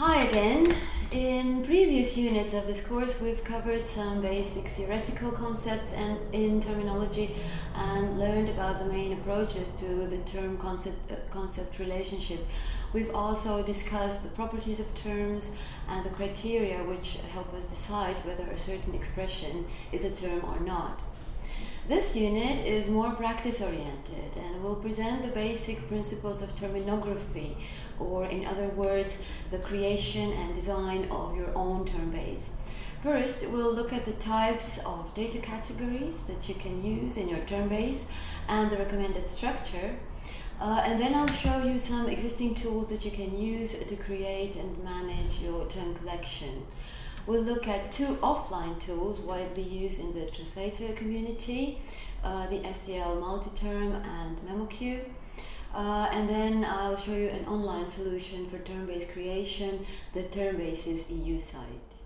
Hi again. In previous units of this course we've covered some basic theoretical concepts and in terminology and learned about the main approaches to the term concept, uh, concept relationship. We've also discussed the properties of terms and the criteria which help us decide whether a certain expression is a term or not. This unit is more practice oriented and will present the basic principles of terminography, or in other words, the creation and design of your own term base. First, we'll look at the types of data categories that you can use in your term base and the recommended structure. Uh, and then I'll show you some existing tools that you can use to create and manage your term collection. We'll look at two offline tools widely used in the translator community, uh, the SDL MultiTerm and MemoQ. Uh, and then I'll show you an online solution for term-based creation, the Termbases EU site.